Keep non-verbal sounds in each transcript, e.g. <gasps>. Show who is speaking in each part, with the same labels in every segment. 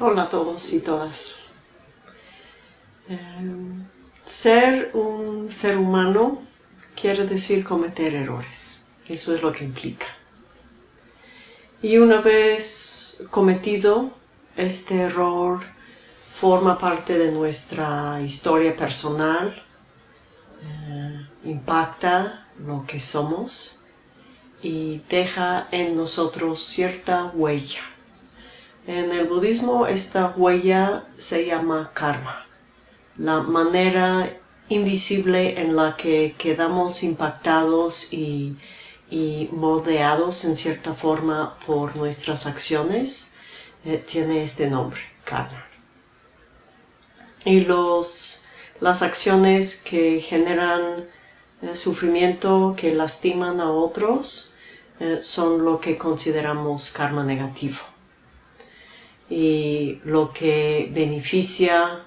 Speaker 1: Hola a todos y todas. Em, ser un ser humano quiere decir cometer errores. Eso es lo que implica. Y una vez cometido, este error forma parte de nuestra historia personal, eh, impacta lo que somos y deja en nosotros cierta huella. En el budismo esta huella se llama karma, la manera invisible en la que quedamos impactados y, moldeados en cierta forma por nuestras acciones, eh, tiene este nombre, karma. Y los, las acciones que generan eh, sufrimiento, que lastiman a otros, eh, son lo que consideramos karma negativo y lo que beneficia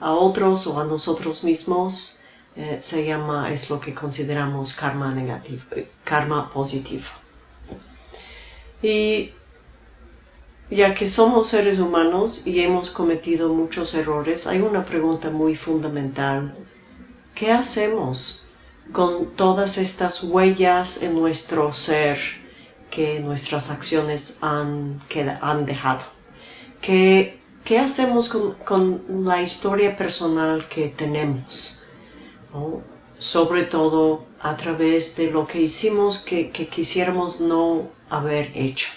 Speaker 1: a otros o a nosotros mismos eh, se llama, es lo que consideramos karma negativo, karma positivo. Y ya que somos seres humanos y hemos cometido muchos errores, hay una pregunta muy fundamental. ¿Qué hacemos con todas estas huellas en nuestro ser que nuestras acciones han, han dejado? ¿Qué, hacemos con, la historia personal que tenemos? Sobre todo a través de lo que hicimos que, quisiéramos no haber hecho.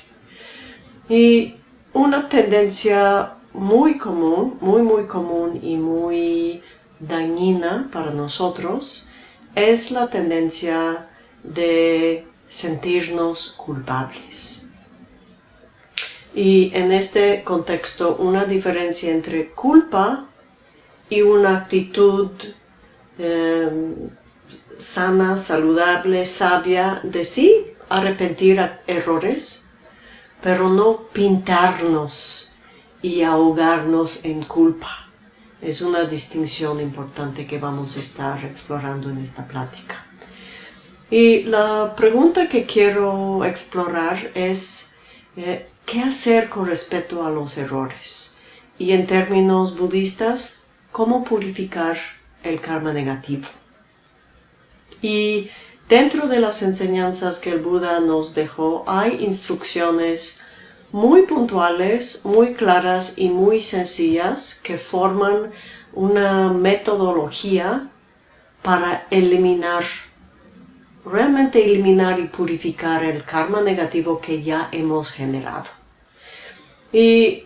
Speaker 1: Y una tendencia muy común, muy muy común y muy dañina para nosotros es la tendencia de sentirnos culpables. Y en este contexto una diferencia entre culpa y una actitud em, sana, saludable, sabia de sí arrepentir errores, pero no pintarnos y ahogarnos en culpa. Es una distinción importante que vamos a estar explorando en esta plática. Y la pregunta que quiero explorar es eh, ¿Qué hacer con respecto a los errores? Y en términos budistas, ¿cómo purificar el karma negativo? Y dentro de las enseñanzas que el Buda nos dejó hay instrucciones muy puntuales, muy claras y muy sencillas que forman una metodología para eliminar realmente eliminar y purificar el karma negativo que ya hemos generado. Y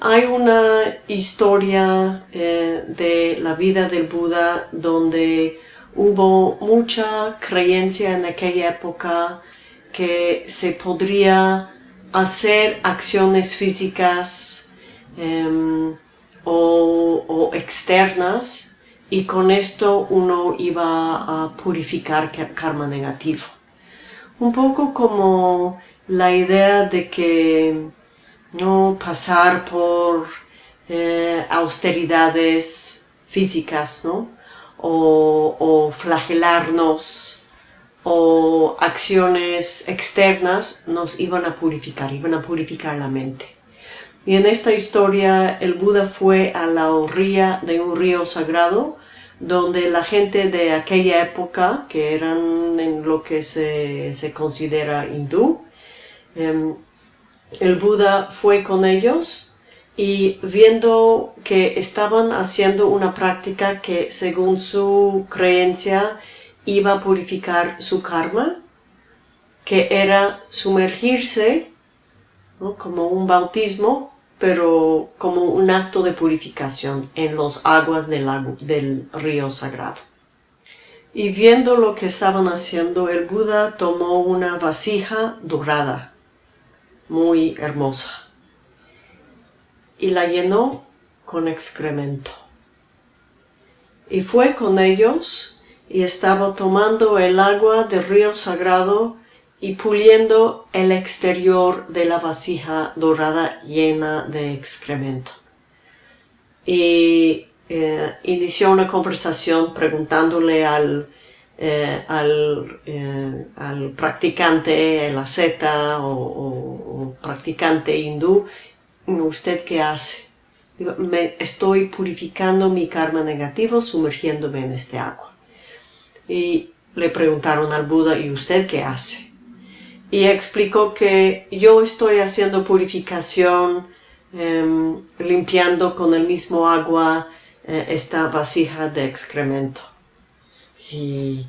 Speaker 1: hay una historia eh, de la vida del Buda donde hubo mucha creencia en aquella época que se podría hacer acciones físicas em, o externas y con esto uno iba a purificar karma negativo. Un poco como la idea de que no pasar por eh, austeridades físicas, ¿no? O, flagelarnos o acciones externas nos iban a purificar, iban a purificar la mente. Y en esta historia el Buda fue a la orilla de un río sagrado donde la gente de aquella época, que eran en lo que se, considera hindú, em, el Buda fue con ellos y viendo que estaban haciendo una práctica que según su creencia iba a purificar su karma, que era sumergirse como un bautismo pero como un acto de purificación en las aguas del, del río sagrado. Y viendo lo que estaban haciendo, el Buda tomó una vasija dorada, muy hermosa, y la llenó con excremento. Y fue con ellos y estaba tomando el agua del río sagrado y puliendo el exterior de la vasija dorada llena de excremento. Y eh, inició una conversación preguntándole al, eh, eh, al, practicante, el asceta o, practicante hindú, ¿usted qué hace? me estoy purificando mi karma negativo sumergiéndome en este agua. Y le preguntaron al Buda, ¿y usted qué hace? Y explicó que yo estoy haciendo purificación, em, limpiando con el mismo agua eh, esta vasija de excremento. Y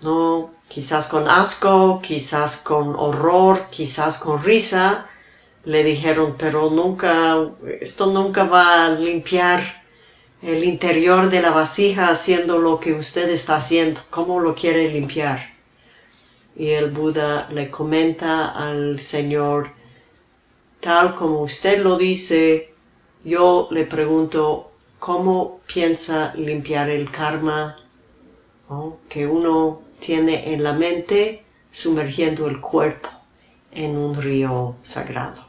Speaker 1: no, quizás con asco, quizás con horror, quizás con risa, le dijeron, pero nunca, esto nunca va a limpiar el interior de la vasija haciendo lo que usted está haciendo. ¿Cómo lo quiere limpiar? Y el Buda le comenta al Señor, tal como usted lo dice, yo le pregunto, ¿cómo piensa limpiar el karma que uno tiene en la mente sumergiendo el cuerpo en un río sagrado?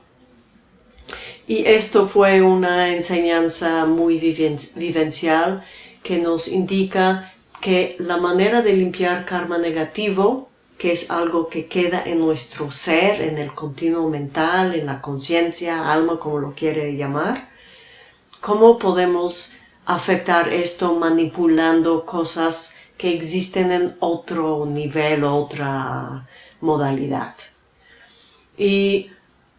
Speaker 1: Y esto fue una enseñanza muy vivencial que nos indica que la manera de limpiar karma negativo, que es algo que queda en nuestro ser, en el continuo mental, en la conciencia, alma, como lo quiere llamar, cómo podemos afectar esto manipulando cosas que existen en otro nivel, otra modalidad. Y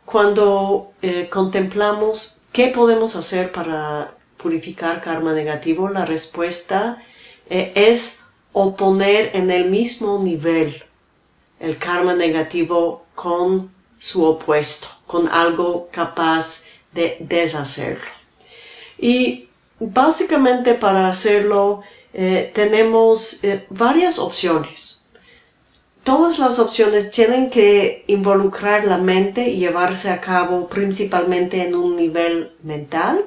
Speaker 1: cuando eh, contemplamos qué podemos hacer para purificar karma negativo, la respuesta eh, es oponer en el mismo nivel el karma negativo con su opuesto, con algo capaz de deshacerlo. Y básicamente para hacerlo eh, tenemos varias opciones. Todas las opciones tienen que involucrar la mente y llevarse a cabo principalmente en un nivel mental,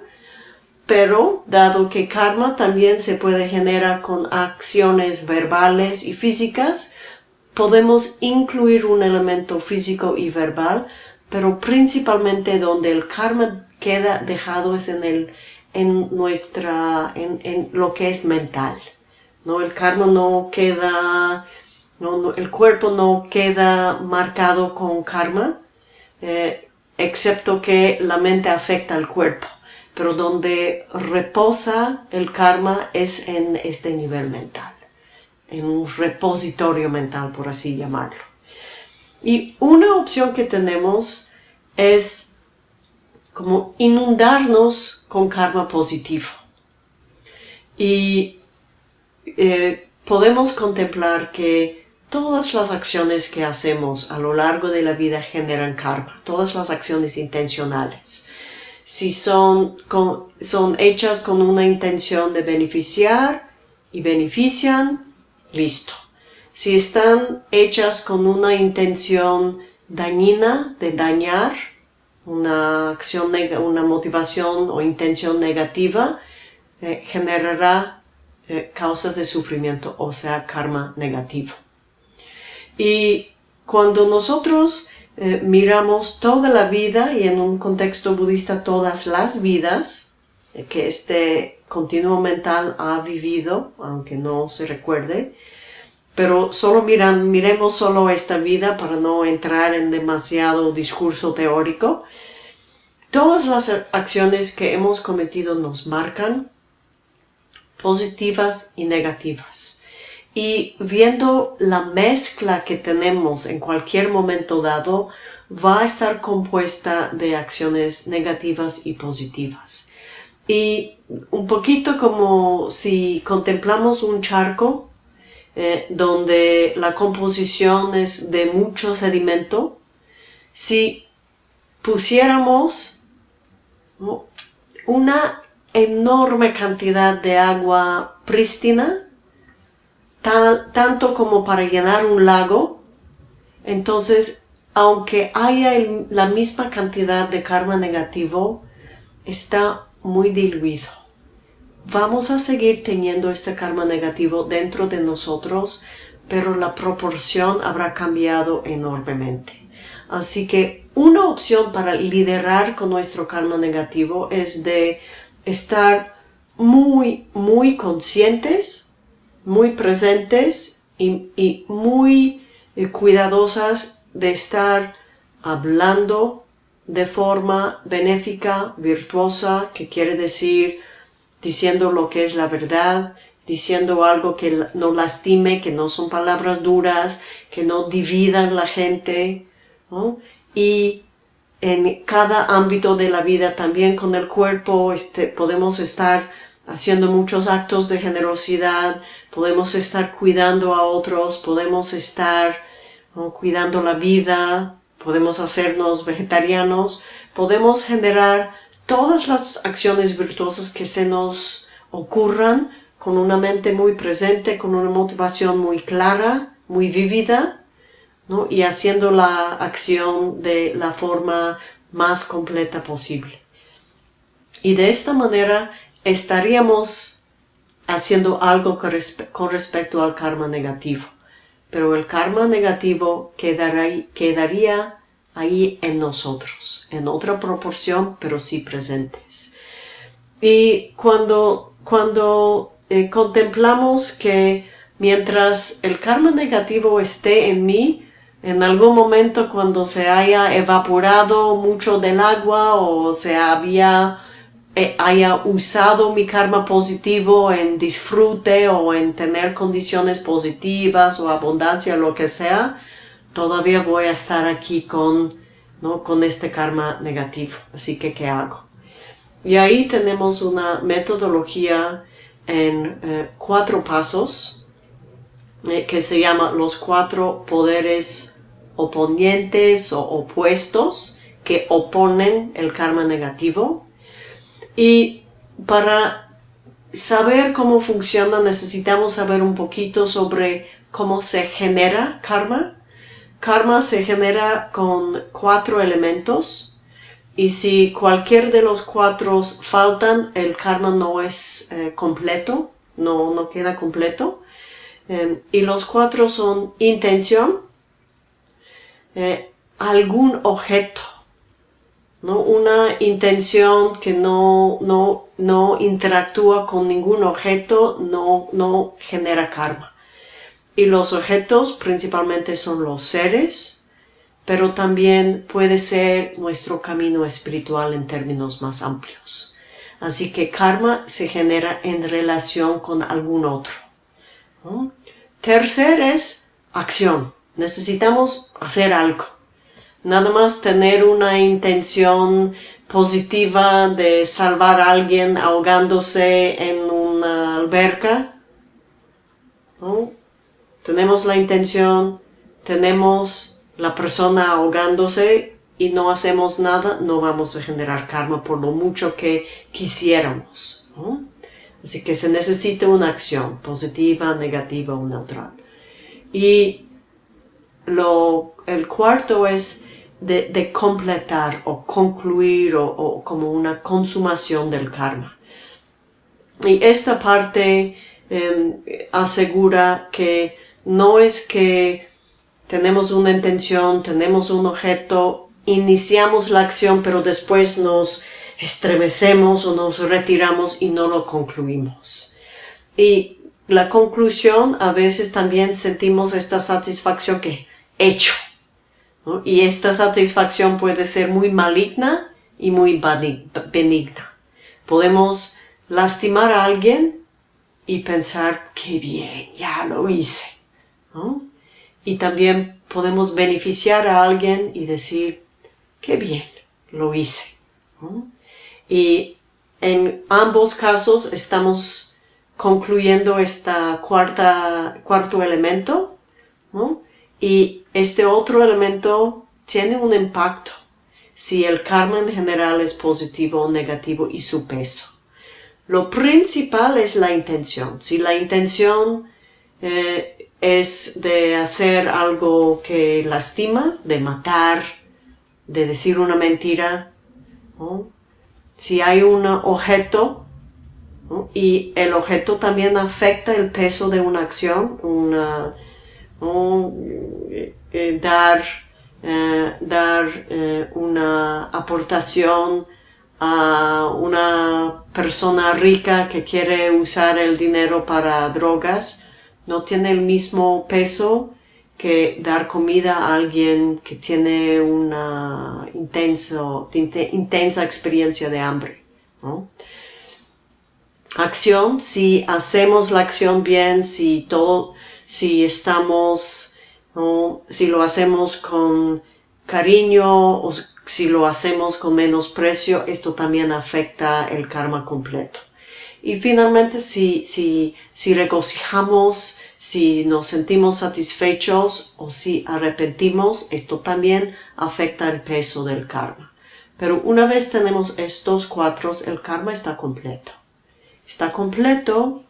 Speaker 1: pero dado que karma también se puede generar con acciones verbales y físicas, podemos incluir un elemento físico y verbal, pero principalmente donde el karma queda dejado es en, el, en, nuestra, en, en lo que es mental. ¿no? El karma no queda el cuerpo no queda marcado con karma, eh, excepto que la mente afecta al cuerpo. Pero donde reposa el karma es en este nivel mental, en un repositorio mental, por así llamarlo. Y una opción que tenemos es como inundarnos con karma positivo. Y eh, podemos contemplar que Todas las acciones que hacemos a lo largo de la vida generan karma, todas las acciones intencionales. Si son, son hechas con una intención de beneficiar y benefician, listo. Si están hechas con una intención dañina de dañar, una acción, una motivación o intención negativa, eh, generará eh, causas de sufrimiento, o sea, karma negativo. Y cuando nosotros eh, miramos toda la vida y en un contexto budista todas las vidas que este continuo mental ha vivido, aunque no se recuerde, pero solo miran, miremos solo esta vida para no entrar en demasiado discurso teórico. Todas las acciones que hemos cometido nos marcan, positivas y negativas y viendo la mezcla que tenemos en cualquier momento dado va a estar compuesta de acciones negativas y positivas. Y un poquito como si contemplamos un charco eh, donde la composición es de mucho sedimento, si pusiéramos una enorme cantidad de agua prístina, tanto como para llenar un lago, entonces, aunque haya la misma cantidad de karma negativo, está muy diluido. Vamos a seguir teniendo este karma negativo dentro de nosotros, pero la proporción habrá cambiado enormemente. Así que una opción para liderar con nuestro karma negativo es de estar muy, muy conscientes muy presentes y, muy eh, cuidadosas de estar hablando de forma benéfica, virtuosa, que quiere decir diciendo lo que es la verdad, diciendo algo que no lastime, que no son palabras duras, que no dividan la gente, y en cada ámbito de la vida, también con el cuerpo, este, podemos estar haciendo muchos actos de generosidad, podemos estar cuidando a otros, podemos estar cuidando la vida, podemos hacernos vegetarianos, podemos generar todas las acciones virtuosas que se nos ocurran con una mente muy presente, con una motivación muy clara, muy vívida, y haciendo la acción de la forma más completa posible. Y de esta manera estaríamos haciendo algo con respecto al karma negativo. Pero el karma negativo quedaría, ahí en nosotros, en otra proporción, pero sí presentes. Y cuando, cuando eh, contemplamos que mientras el karma negativo esté en mí, en algún momento cuando se haya evaporado mucho del agua o se había eh, haya usado mi karma positivo en disfrute o en tener condiciones positivas o abundancia, lo que sea, todavía voy a estar aquí con, ¿no? con este karma negativo. Así que, ¿qué hago? Y ahí tenemos una metodología en eh, cuatro pasos eh, que se llama los cuatro poderes oponentes o opuestos que oponen el karma negativo. Y para saber cómo funciona necesitamos saber un poquito sobre cómo se genera karma. Karma se genera con cuatro elementos y si cualquier de los cuatro faltan, el karma no es eh, completo, no, no queda completo. Em, y los cuatro son intención, eh, algún objeto, ¿no? una intención que no, no, no interactúa con ningún objeto, no, no genera karma. Y los objetos principalmente son los seres, pero también puede ser nuestro camino espiritual en términos más amplios. Así que karma se genera en relación con algún otro. Tercer es acción. Necesitamos hacer algo. Nada más tener una intención positiva de salvar a alguien ahogándose en una alberca. Tenemos la intención, tenemos la persona ahogándose y no hacemos nada, no vamos a generar karma por lo mucho que quisiéramos. Así que se necesita una acción positiva, negativa o neutral. Y lo, el cuarto es de, completar o concluir o, como una consumación del karma. Y esta parte em, asegura que no es que tenemos una intención, tenemos un objeto, iniciamos la acción, pero después nos estremecemos o nos retiramos y no lo concluimos. Y la conclusión, a veces también sentimos esta satisfacción que hecho. Y esta satisfacción puede ser muy maligna y muy benigna. Podemos lastimar a alguien y pensar, qué bien, ya lo hice. Y también podemos beneficiar a alguien y decir, qué bien, lo hice. Y en ambos casos estamos concluyendo cuarta, cuarto elemento, Y este otro elemento tiene un impacto si el karma en general es positivo o negativo y su peso. Lo principal es la intención. Si la intención eh, es de hacer algo que lastima, de matar, de decir una mentira, si hay un objeto y el objeto también afecta el peso de una acción, una, eh, dar, eh, dar eh, una aportación a una persona rica que quiere usar el dinero para drogas, no tiene el mismo peso que dar comida a alguien que tiene una intensa experiencia de hambre. Acción, si hacemos la acción bien, si todo, si estamos, si lo hacemos con cariño o si lo hacemos con menosprecio, esto también afecta el karma completo. Y finalmente, si, si, si regocijamos, si nos sentimos satisfechos o si arrepentimos, esto también afecta el peso del karma. Pero una vez tenemos estos cuatro, el karma está completo. Está completo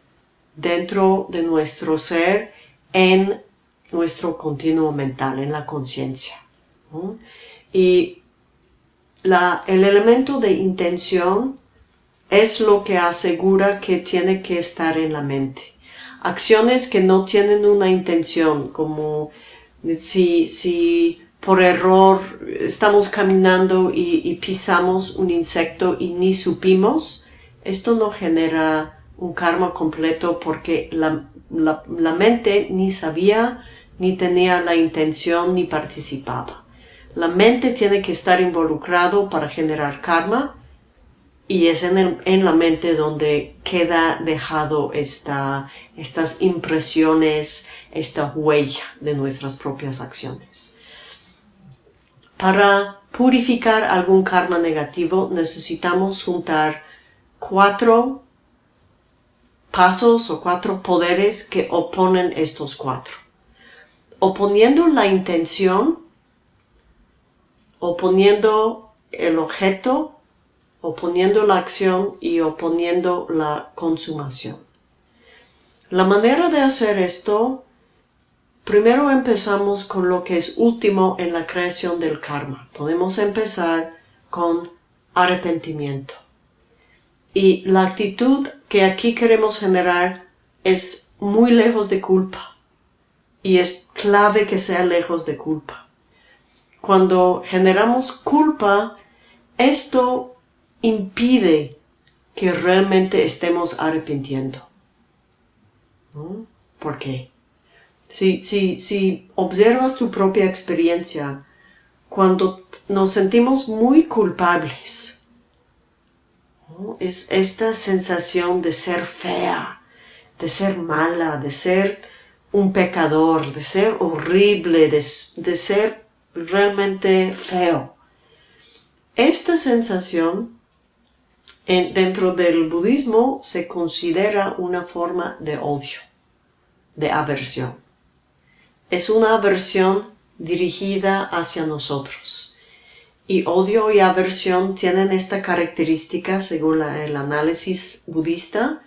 Speaker 1: dentro de nuestro ser en nuestro continuo mental, en la conciencia. Y la, el elemento de intención es lo que asegura que tiene que estar en la mente. Acciones que no tienen una intención, como si, si por error estamos caminando y, pisamos un insecto y ni supimos, esto no genera un karma completo porque la, la mente ni sabía, ni tenía la intención, ni participaba. La mente tiene que estar involucrado para generar karma y es en, la mente donde queda dejado esta, estas impresiones, esta huella de nuestras propias acciones. Para purificar algún karma negativo necesitamos juntar cuatro pasos o cuatro poderes que oponen estos cuatro. Oponiendo la intención, oponiendo el objeto oponiendo la acción y oponiendo la consumación. La manera de hacer esto, primero empezamos con lo que es último en la creación del karma. Podemos empezar con arrepentimiento. Y la actitud que aquí queremos generar es muy lejos de culpa. Y es clave que sea lejos de culpa. Cuando generamos culpa, esto impide que realmente estemos arrepintiendo. ¿Por qué? Si, si, si observas tu propia experiencia, cuando nos sentimos muy culpables, es esta sensación de ser fea, de ser mala, de ser un pecador, de ser horrible, de, de ser realmente feo. Esta sensación dentro del budismo se considera una forma de odio, de aversión. Es una aversión dirigida hacia nosotros. Y odio y aversión tienen esta característica, según el análisis budista,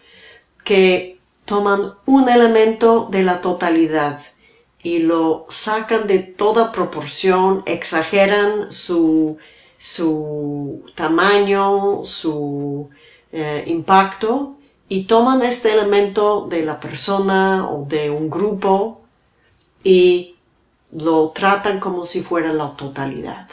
Speaker 1: que toman un elemento de la totalidad y lo sacan de toda proporción, exageran su su tamaño, su eh, impacto y toman este elemento de la persona o de un grupo y lo tratan como si fuera la totalidad.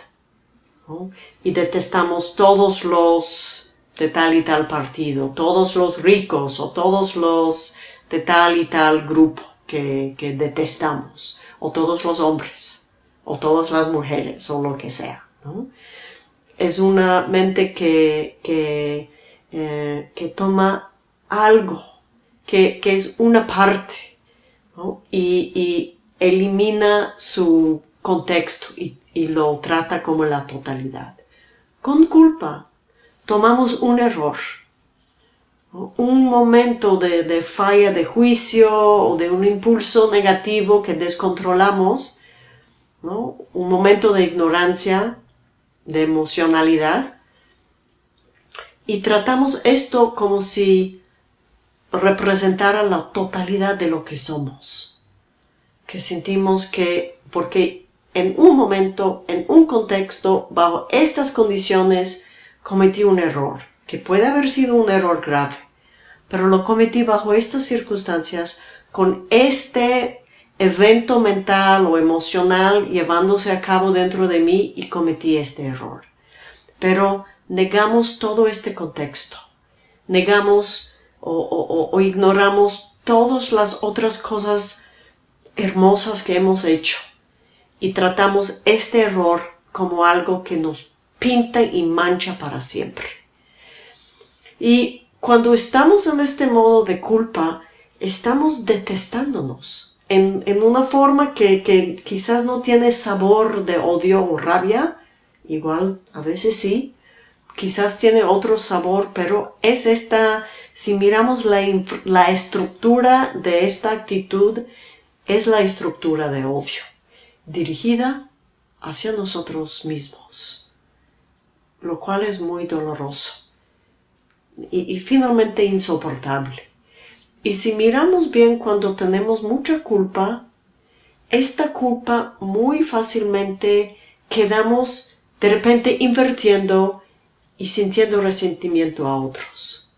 Speaker 1: Y detestamos todos los de tal y tal partido, todos los ricos o todos los de tal y tal grupo que, que detestamos, o todos los hombres, o todas las mujeres, o lo que sea. Es una mente que, que, eh, que toma algo, que, que, es una parte, y, y, elimina su contexto y, y, lo trata como la totalidad. Con culpa tomamos un error, un momento de, de falla de juicio o de un impulso negativo que descontrolamos, ¿no? un momento de ignorancia de emocionalidad y tratamos esto como si representara la totalidad de lo que somos. Que sentimos que, porque en un momento, en un contexto, bajo estas condiciones, cometí un error, que puede haber sido un error grave, pero lo cometí bajo estas circunstancias, con este evento mental o emocional llevándose a cabo dentro de mí y cometí este error. Pero negamos todo este contexto. Negamos o, ignoramos todas las otras cosas hermosas que hemos hecho y tratamos este error como algo que nos pinta y mancha para siempre. Y cuando estamos en este modo de culpa, estamos detestándonos en, una forma que, quizás no tiene sabor de odio o rabia, igual a veces sí, quizás tiene otro sabor, pero es esta, si miramos la, la, estructura de esta actitud, es la estructura de odio, dirigida hacia nosotros mismos, lo cual es muy doloroso y finalmente insoportable. Y si miramos bien cuando tenemos mucha culpa, esta culpa muy fácilmente quedamos de repente invirtiendo y sintiendo resentimiento a otros,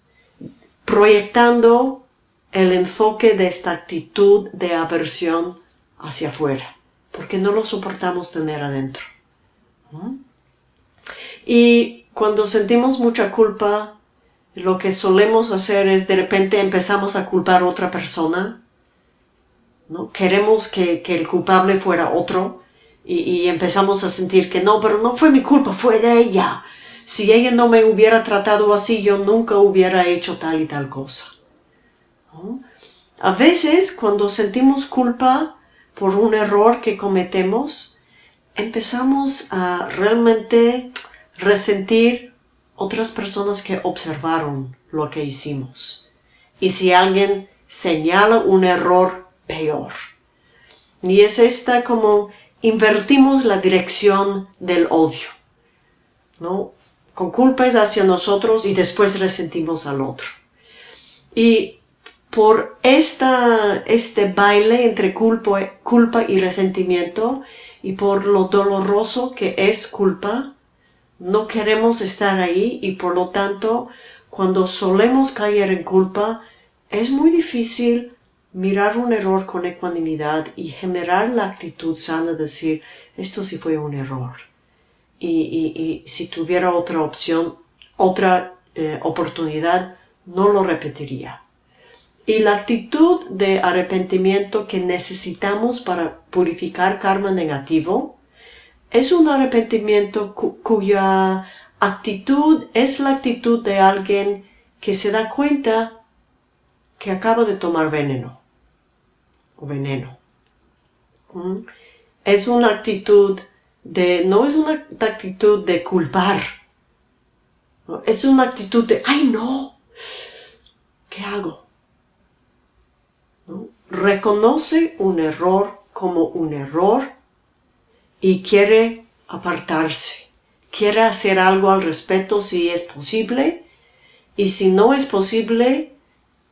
Speaker 1: proyectando el enfoque de esta actitud de aversión hacia afuera, porque no lo soportamos tener adentro. Y cuando sentimos mucha culpa, lo que solemos hacer es de repente empezamos a culpar a otra persona, ¿no? Queremos que, el culpable fuera otro y, empezamos a sentir que no, pero no fue mi culpa, fue de ella. Si ella no me hubiera tratado así, yo nunca hubiera hecho tal y tal cosa. A veces, cuando sentimos culpa por un error que cometemos, empezamos a realmente resentir otras personas que observaron lo que hicimos. Y si alguien señala un error, peor. Y es esta como invertimos la dirección del odio. ¿no? Con culpas hacia nosotros y después resentimos al otro. Y por esta, este baile entre culpa, culpa y resentimiento y por lo doloroso que es culpa, no queremos estar ahí y por lo tanto cuando solemos caer en culpa es muy difícil mirar un error con ecuanimidad y generar la actitud sana de decir esto sí fue un error y, si tuviera otra opción, otra eh, oportunidad, no lo repetiría. Y la actitud de arrepentimiento que necesitamos para purificar karma negativo es un arrepentimiento cuya actitud es la actitud de alguien que se da cuenta que acaba de tomar veneno o veneno. ¿Mm? Es una actitud de, no es una actitud de culpar, es una actitud de, ay no, ¿qué hago? Reconoce un error como un error y quiere apartarse, quiere hacer algo al respecto si es posible y si no es posible,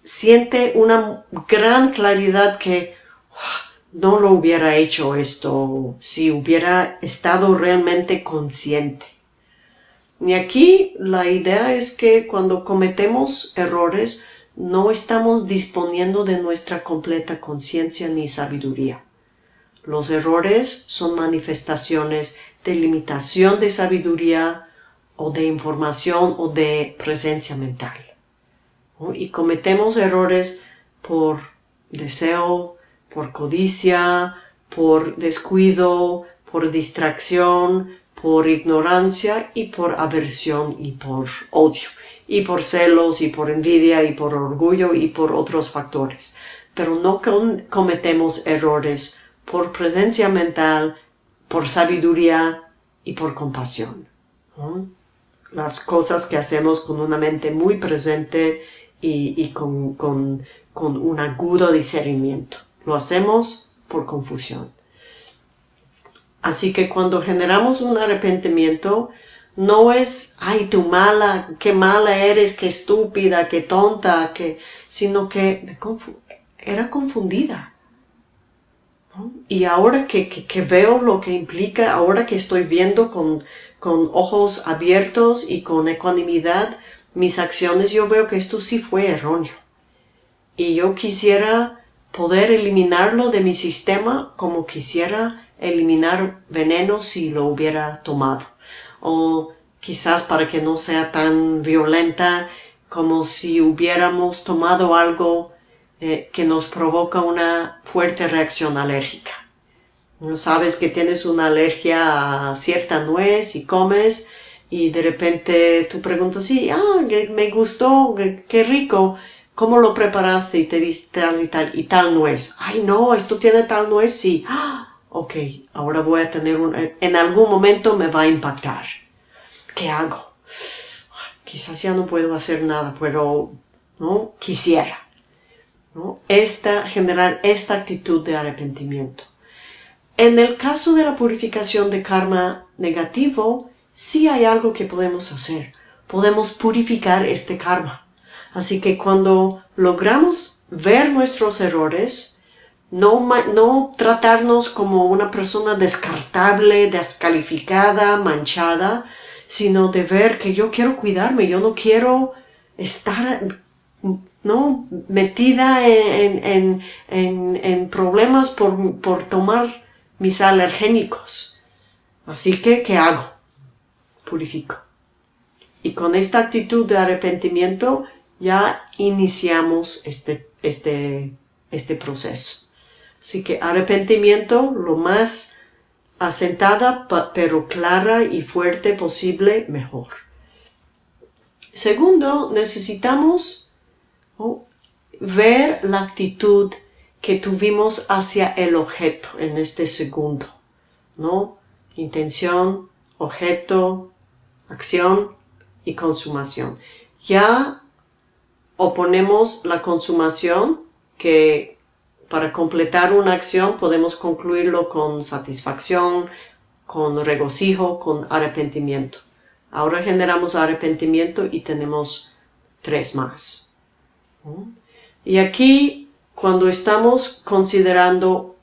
Speaker 1: siente una gran claridad que ah, no lo hubiera hecho esto si hubiera estado realmente consciente. Y aquí la idea es que cuando cometemos errores no estamos disponiendo de nuestra completa conciencia ni sabiduría. Los errores son manifestaciones de limitación de sabiduría o de información o de presencia mental. Y cometemos errores por deseo, por codicia, por descuido, por distracción, por ignorancia y por aversión y por odio, y por celos y por envidia y por orgullo y por otros factores. Pero no cometemos errores por presencia mental, por sabiduría y por compasión. Las cosas que hacemos con una mente muy presente y, con, un agudo discernimiento. Lo hacemos por confusión. Así que cuando generamos un arrepentimiento, no es, ay, tú mala, qué mala eres, qué estúpida, qué tonta, sino que era confundida. Y ahora que, que, veo lo que implica, ahora que estoy viendo con, con ojos abiertos y con ecuanimidad mis acciones, yo veo que esto sí fue erróneo. Y yo quisiera poder eliminarlo de mi sistema como quisiera eliminar veneno si lo hubiera tomado. O quizás para que no sea tan violenta como si hubiéramos tomado algo eh, que nos provoca una fuerte reacción alérgica. No sabes que tienes una alergia a cierta nuez y comes y de repente tú preguntas, sí, ah, me gustó, qué rico, ¿cómo lo preparaste? Y te dice tal y tal, y tal nuez. Ay, no, esto tiene tal nuez, sí. Ah, <gasps> ok, ahora voy a tener un, en algún momento me va a impactar. ¿Qué hago? Quizás ya no puedo hacer nada, pero, ¿no? Quisiera. Esta, generar esta actitud de arrepentimiento. En el caso de la purificación de karma negativo, sí hay algo que podemos hacer. Podemos purificar este karma. Así que cuando logramos ver nuestros errores, no, no tratarnos como una persona descartable, descalificada, manchada, sino de ver que yo quiero cuidarme, yo no quiero estar ¿no? metida en, problemas por, por, tomar mis alergénicos. Así que, ¿qué hago? Purifico. Y con esta actitud de arrepentimiento ya iniciamos este, este, este proceso. Así que arrepentimiento lo más asentada pero clara y fuerte posible, mejor. Segundo, necesitamos ver la actitud que tuvimos hacia el objeto en este segundo, ¿no? Intención, objeto, acción y consumación. Ya oponemos la consumación que para completar una acción podemos concluirlo con satisfacción, con regocijo, con arrepentimiento. Ahora generamos arrepentimiento y tenemos tres más. Y aquí, cuando estamos considerando,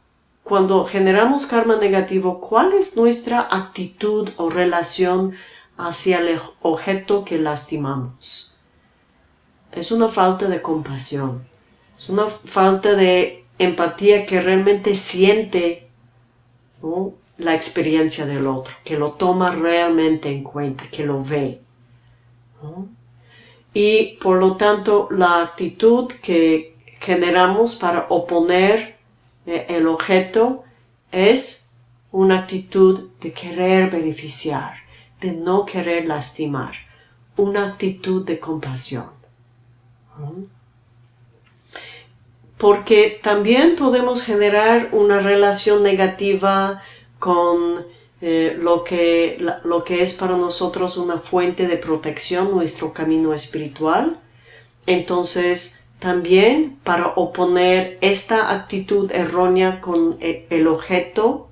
Speaker 1: cuando generamos karma negativo, ¿cuál es nuestra actitud o relación hacia el objeto que lastimamos? Es una falta de compasión, es una falta de empatía que realmente siente la experiencia del otro, que lo toma realmente en cuenta, que lo ve y por lo tanto la actitud que generamos para oponer eh, el objeto es una actitud de querer beneficiar, de no querer lastimar, una actitud de compasión. Porque también podemos generar una relación negativa con eh, lo, que, lo que es para nosotros una fuente de protección, nuestro camino espiritual. Entonces, también para oponer esta actitud errónea con e, el objeto,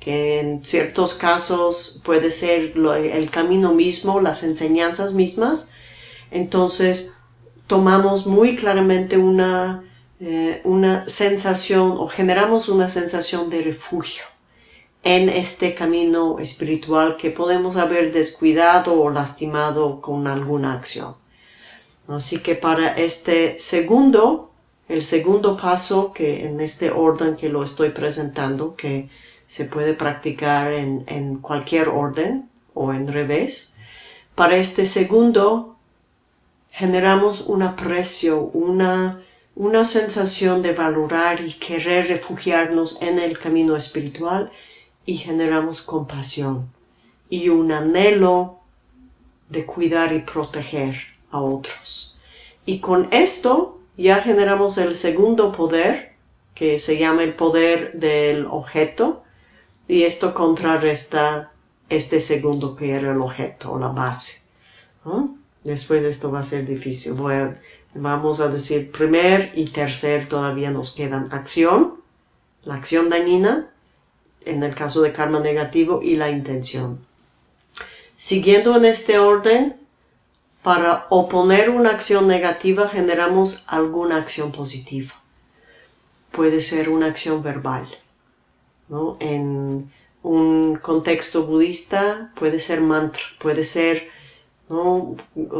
Speaker 1: que en ciertos casos puede ser el camino mismo, las enseñanzas mismas, entonces tomamos muy claramente una, eh, una sensación o generamos una sensación de refugio en este camino espiritual que podemos haber descuidado o lastimado con alguna acción. Así que para este segundo, el segundo paso que en este orden que lo estoy presentando, que se puede practicar en, en cualquier orden o en revés, para este segundo generamos un aprecio, una, una sensación de valorar y querer refugiarnos en el camino espiritual y generamos compasión y un anhelo de cuidar y proteger a otros. Y con esto ya generamos el segundo poder, que se llama el poder del objeto, y esto contrarresta este segundo que era el objeto o la base. Después esto va a ser difícil. vamos a decir primer y tercer todavía nos quedan acción, la acción dañina, en el caso de karma negativo y la intención. Siguiendo en este orden, para oponer una acción negativa generamos alguna acción positiva. Puede ser una acción verbal. En un contexto budista puede ser mantra, puede ser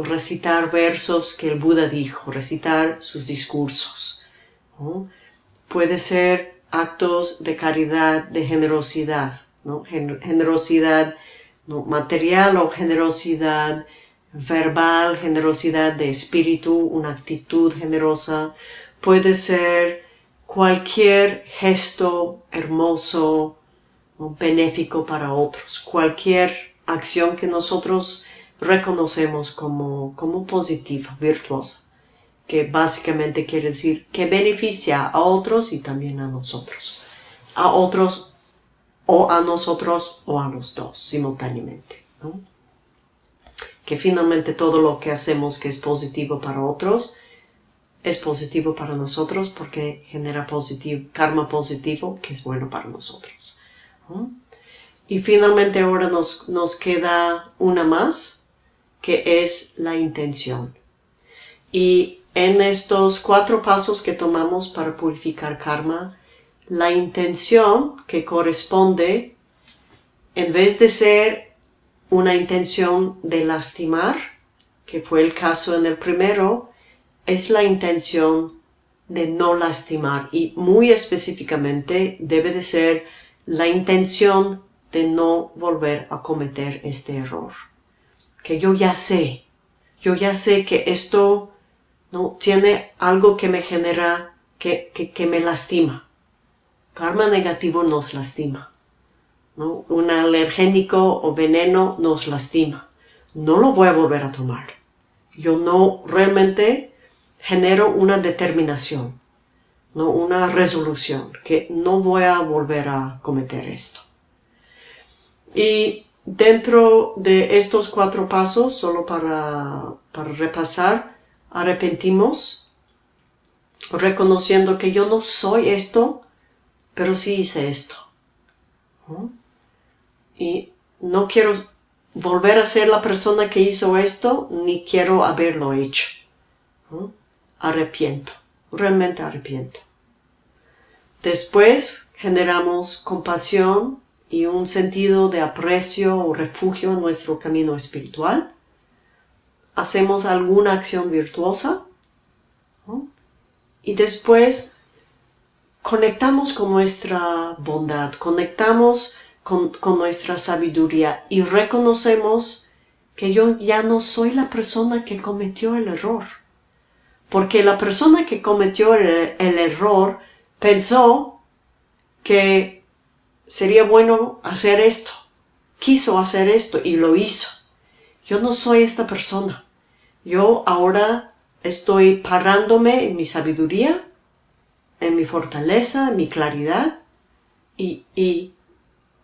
Speaker 1: recitar versos que el Buda dijo, recitar sus discursos. Puede ser actos de caridad, de generosidad, ¿no? generosidad material o generosidad verbal, generosidad de espíritu, una actitud generosa. puede ser cualquier gesto hermoso benéfico para otros, cualquier acción que nosotros reconocemos como, como positiva, virtuosa, que básicamente quiere decir que beneficia a otros y también a nosotros, a otros o a nosotros o a los dos simultáneamente. Que finalmente todo lo que hacemos que es positivo para otros es positivo para nosotros porque genera positivo, karma positivo que es bueno para nosotros. Y finalmente ahora nos, nos queda una más, que es la intención. Y en estos cuatro pasos que tomamos para purificar karma, la intención que corresponde, en vez de ser una intención de lastimar, que fue el caso en el primero, es la intención de no lastimar y muy específicamente debe de ser la intención de no volver a cometer este error. Que yo ya sé, yo ya sé que esto no tiene algo que me genera, que, que, me lastima. Karma negativo nos lastima. ¿no? Un alergénico o veneno nos lastima. No lo voy a volver a tomar. Yo no realmente genero una determinación, ¿no? una resolución, que no voy a volver a cometer esto. Y dentro de estos cuatro pasos, solo para, para repasar, arrepentimos, reconociendo que yo no soy esto, pero sí hice esto. Y no quiero volver a ser la persona que hizo esto, ni quiero haberlo hecho. Arrepiento, realmente arrepiento. Después generamos compasión y un sentido de aprecio o refugio en nuestro camino espiritual. Hacemos alguna acción virtuosa y después conectamos con nuestra bondad, conectamos con, nuestra sabiduría y reconocemos que yo ya no soy la persona que cometió el error. Porque la persona que cometió el error pensó que sería bueno hacer esto. Quiso hacer esto y lo hizo. Yo no soy esta persona. Yo ahora estoy parándome en mi sabiduría, en mi fortaleza, en mi claridad y, y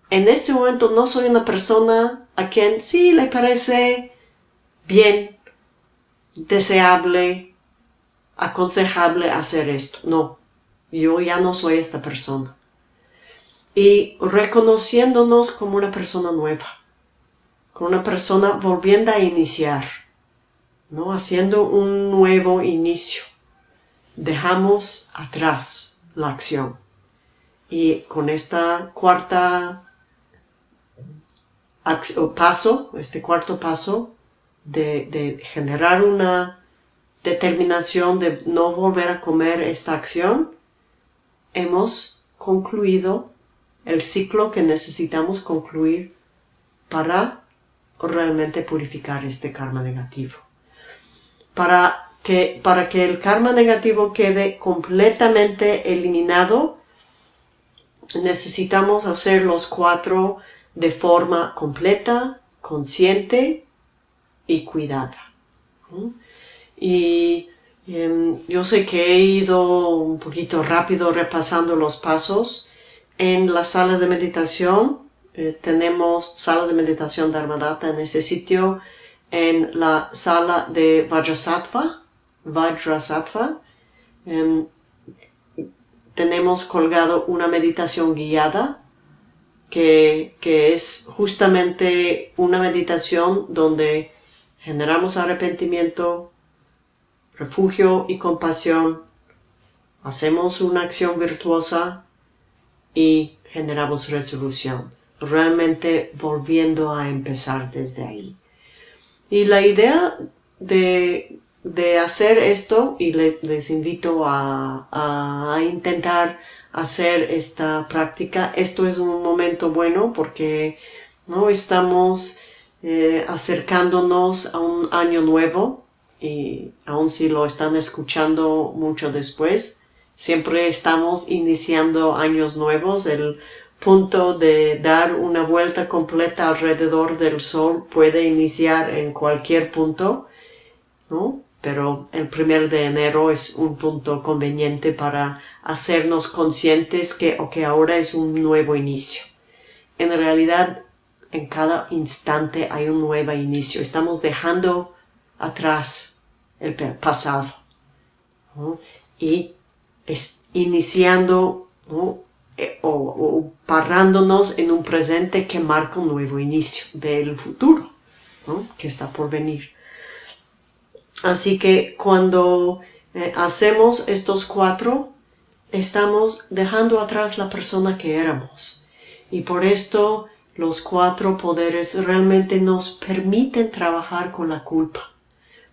Speaker 1: en este momento no soy una persona a quien sí le parece bien, deseable, aconsejable hacer esto. No, yo ya no soy esta persona y reconociéndonos como una persona nueva, como una persona volviendo a iniciar, ¿no? haciendo un nuevo inicio. Dejamos atrás la acción. Y con esta cuarta paso, este cuarto paso de, de generar una determinación de no volver a comer esta acción, hemos concluido el ciclo que necesitamos concluir para realmente purificar este karma negativo. Para que, para que el karma negativo quede completamente eliminado, necesitamos hacer los cuatro de forma completa, consciente y cuidada. Y em, yo sé que he ido un poquito rápido repasando los pasos, en las salas de meditación, eh, tenemos salas de meditación de Armadata en ese sitio, en la sala de Vajrasattva, Vajrasattva, em, tenemos colgado una meditación guiada que, que, es justamente una meditación donde generamos arrepentimiento, refugio y compasión, hacemos una acción virtuosa y generamos resolución, realmente volviendo a empezar desde ahí. Y la idea de, de hacer esto, y les, invito a, a, intentar hacer esta práctica, esto es un momento bueno porque no estamos eh, acercándonos a un año nuevo y aun si lo están escuchando mucho después, siempre estamos iniciando años nuevos. El punto de dar una vuelta completa alrededor del Sol puede iniciar en cualquier punto, ¿no? Pero el primer de enero es un punto conveniente para hacernos conscientes que, que ahora es un nuevo inicio. En realidad, en cada instante hay un nuevo inicio. Estamos dejando atrás el pasado y es iniciando eh, o, parándonos en un presente que marca un nuevo inicio del futuro que está por venir. Así que cuando eh, hacemos estos cuatro, estamos dejando atrás la persona que éramos. Y por esto los cuatro poderes realmente nos permiten trabajar con la culpa.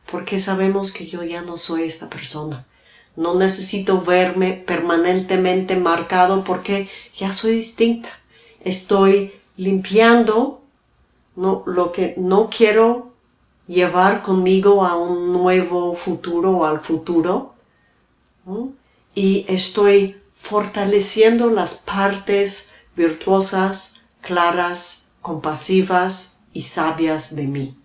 Speaker 1: Porque sabemos que yo ya no soy esta persona. No necesito verme permanentemente marcado porque ya soy distinta. Estoy limpiando lo que no quiero llevar conmigo a un nuevo futuro o al futuro. Y estoy fortaleciendo las partes virtuosas, claras, compasivas y sabias de mí.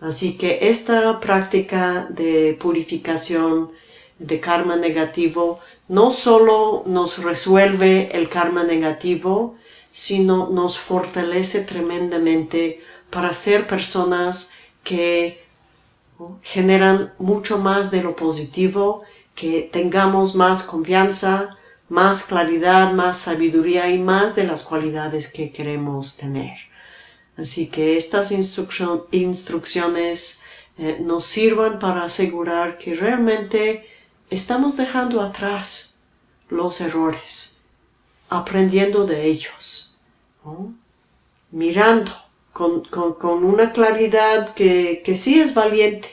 Speaker 1: Así que esta práctica de purificación de karma negativo no solo nos resuelve el karma negativo, sino nos fortalece tremendamente para ser personas que generan mucho más de lo positivo, que tengamos más confianza, más claridad, más sabiduría y más de las cualidades que queremos tener. Así que estas instrucciones eh, nos sirvan para asegurar que realmente estamos dejando atrás los errores, aprendiendo de ellos, mirando con, una claridad que, sí es valiente,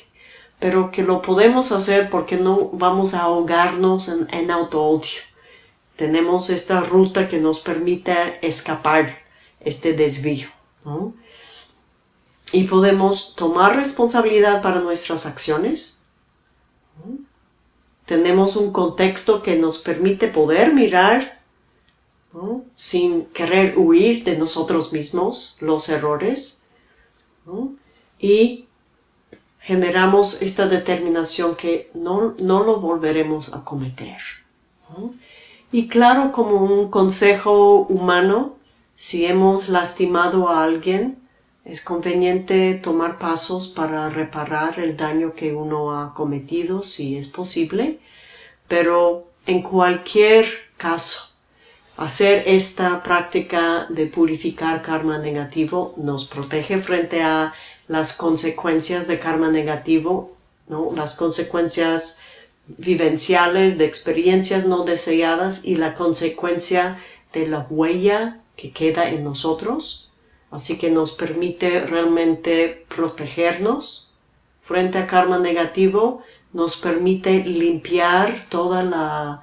Speaker 1: pero que lo podemos hacer porque no vamos a ahogarnos en, en auto-odio. Tenemos esta ruta que nos permite escapar este desvío. Y podemos tomar responsabilidad para nuestras acciones, tenemos un contexto que nos permite poder mirar sin querer huir de nosotros mismos los errores y generamos esta determinación que no, no lo volveremos a cometer. Y claro, como un consejo humano, si hemos lastimado a alguien, es conveniente tomar pasos para reparar el daño que uno ha cometido, si es posible, pero en cualquier caso, hacer esta práctica de purificar karma negativo nos protege frente a las consecuencias de karma negativo, ¿no? las consecuencias vivenciales de experiencias no deseadas y la consecuencia de la huella que queda en nosotros Así que nos permite realmente protegernos frente a karma negativo, nos permite limpiar toda la,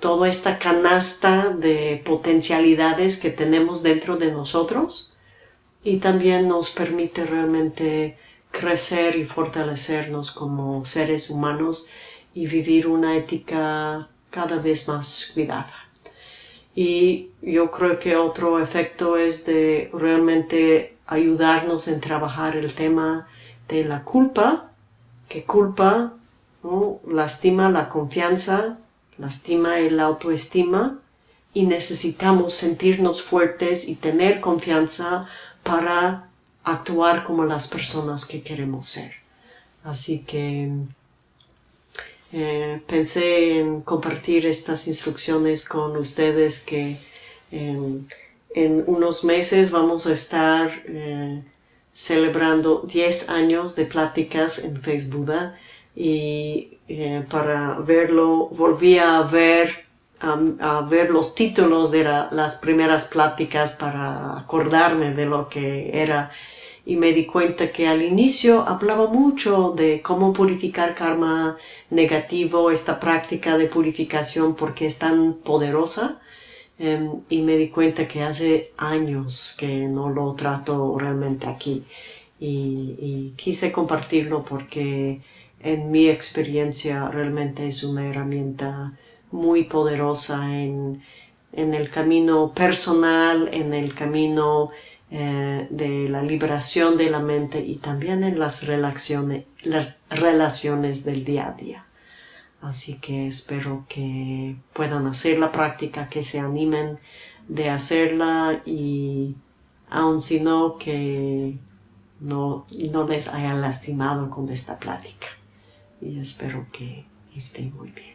Speaker 1: toda esta canasta de potencialidades que tenemos dentro de nosotros y también nos permite realmente crecer y fortalecernos como seres humanos y vivir una ética cada vez más cuidada. Y yo creo que otro efecto es de realmente ayudarnos en trabajar el tema de la culpa, que culpa lastima la confianza, lastima el autoestima y necesitamos sentirnos fuertes y tener confianza para actuar como las personas que queremos ser. Así que eh, pensé en compartir estas instrucciones con ustedes que en unos meses vamos a estar eh, celebrando 10 años de pláticas en Facebook y eh, para verlo volví a ver a, ver los títulos de las primeras pláticas para acordarme de lo que era y me di cuenta que al inicio hablaba mucho de cómo purificar karma negativo, esta práctica de purificación porque es tan poderosa em, y me di cuenta que hace años que no lo trato realmente aquí. Y, quise compartirlo porque en mi experiencia realmente es una herramienta muy poderosa en, el camino personal, en el camino eh, de la liberación de la mente y también en las relaciones, las relaciones del día a día. Así que espero que puedan hacer la práctica, que se animen de hacerla y aun si no, que no, no les haya lastimado con esta plática. Y espero que estén muy bien.